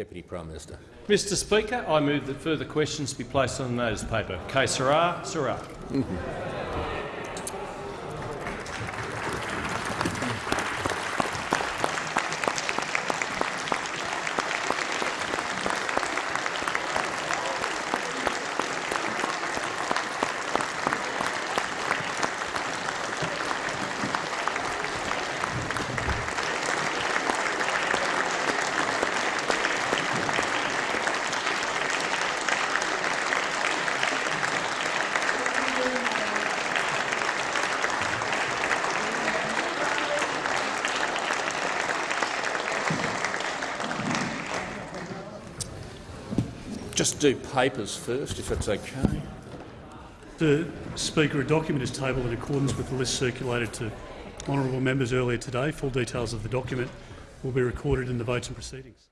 Deputy Prime Minister. Mr Speaker, I move that further questions be placed on the notice paper. Case Sarah, Sarah. Just do papers first, if it's okay. The Speaker, a document is tabled in accordance with the list circulated to honourable members earlier today. Full details of the document will be recorded in the votes and proceedings.